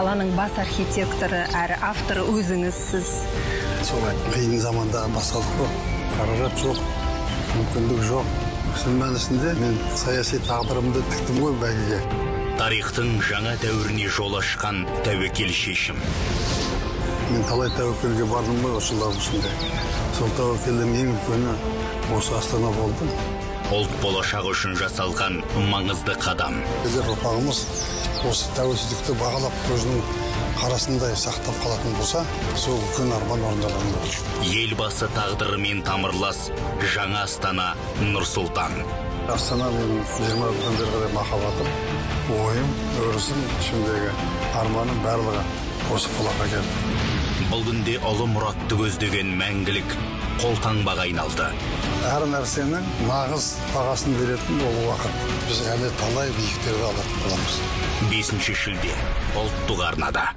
қаланың бас архитекторы әрі авторы өзіңізсіз солай. Қиын заманда басталдық қой. Қаражат жоқ мүмкіндік жоқ. Шын мәнісінде мен саяси тағдырымды тіктім ғой бәйгеге. Тарихтың жаңа дәуіріне жол ашқан тәуекел шешім. Мен талай тәуекелге бардым ғой осы жылдардың ішінде. Сол тәуекелдің ең үлкені осы астана болды. Ұлт болашағы үшін жасалған маңызды қадам. Егер ұрпағымыз осы тәуелсіздікті бағалап көзінің қарасындай сақтап қалатын болса сол үлкен арман орындалады елбасы тағдырымен тамырлас жаңа астана нұр сұлтан. Астана менің жиырма жылдан бері қарай махаббатым ойым өрісім ішімдегі арманым барлығы осы қалаға келді. Бұл күнде ұлы мұратты көздеген мәңгілік қолтаңбаға айналды. Әр нәрсенің нағыз бағасын беретін ол уақыт. Біз әлі талай биіктерді алатын боламыз. Бесінші шілде ұлттық арнада.